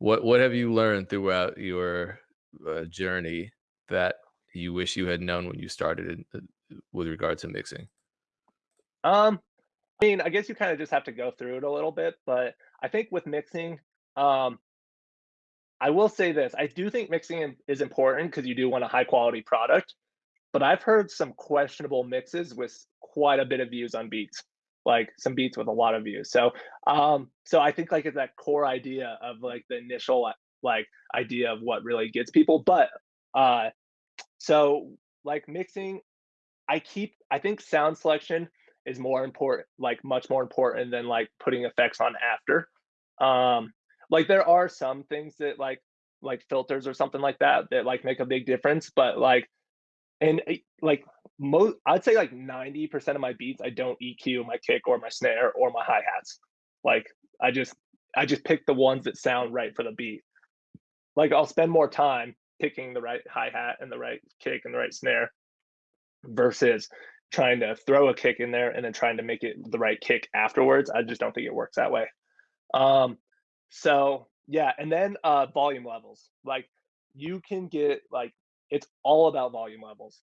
What what have you learned throughout your, uh, journey that you wish you had known when you started in, uh, with regard to mixing? Um, I mean, I guess you kinda just have to go through it a little bit, but I think with mixing, um I will say this, I do think mixing is important because you do want a high quality product, but I've heard some questionable mixes with quite a bit of views on beats, like, some beats with a lot of views, so, um, so I think, like, it's that core idea of, like, the initial, like, idea of what really gets people, but, uh, so, like, mixing, I keep I think sound selection is more important, like, much more important than, like, putting effects on after. Um, like, there are some things that, like like filters or something like that, that, like, make a big difference, but, like and, eh, like, mo I'd say, like, 90% of my beats, I don't EQ my kick or my snare or my hi-hats. Like, I just I just pick the ones that sound right for the beat. Like, I'll spend more time picking the right hi-hat and the right kick and the right snare versus trying to throw a kick in there and then trying to make it the right kick afterwards, I just don't think it works that way. Um, so, yeah, and then, uh, volume levels, like, you can get, like it's all about volume levels,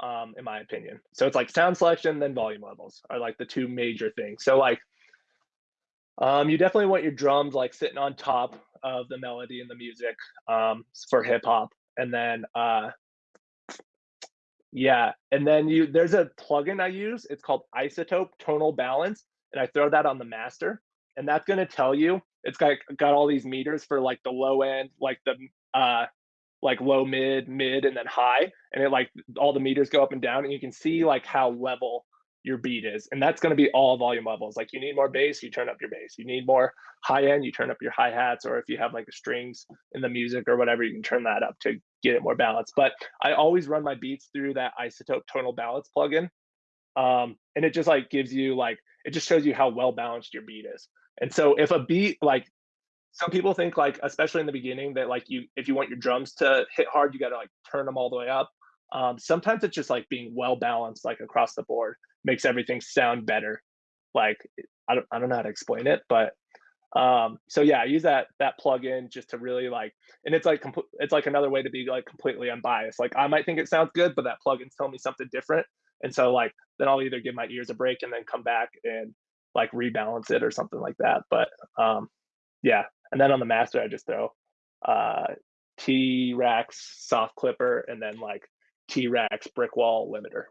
um, in my opinion. So it's like sound selection, then volume levels are, like, the 2 major things. So, like um, you definitely want your drums, like, sitting on top of the melody and the music, um, for hip hop, and then, uh yeah, and then you there's a plugin I use, it's called iZotope Tonal Balance, and I throw that on the master, and that's gonna tell you it's got got all these meters for, like, the low end, like, the, uh, like, low, mid, mid, and then high, and it, like all the meters go up and down, and you can see, like, how level your beat is, and that's gonna be all volume levels, like, you need more bass, you turn up your bass, you need more high end, you turn up your hi-hats, or if you have, like, the strings in the music or whatever, you can turn that up to get it more balanced, but I always run my beats through that iZotope Tonal Balance plugin, um, and it just, like, gives you, like it just shows you how well balanced your beat is, and so if a beat like some people think, like, especially in the beginning, that, like, you if you want your drums to hit hard, you gotta, like, turn them all the way up. Um, sometimes it's just, like, being well balanced, like, across the board makes everything sound better. Like, I don't I don't know how to explain it, but, um, so yeah, I use that that plugin just to really, like and it's, like, it's, like, another way to be, like, completely unbiased, like, I might think it sounds good, but that plugin's telling me something different, and so, like, then I'll either give my ears a break and then come back and, like, rebalance it or something like that, but, um, yeah, and then on the master, I just throw, uh, T-RackS soft clipper and then, like, T-RackS brick wall limiter.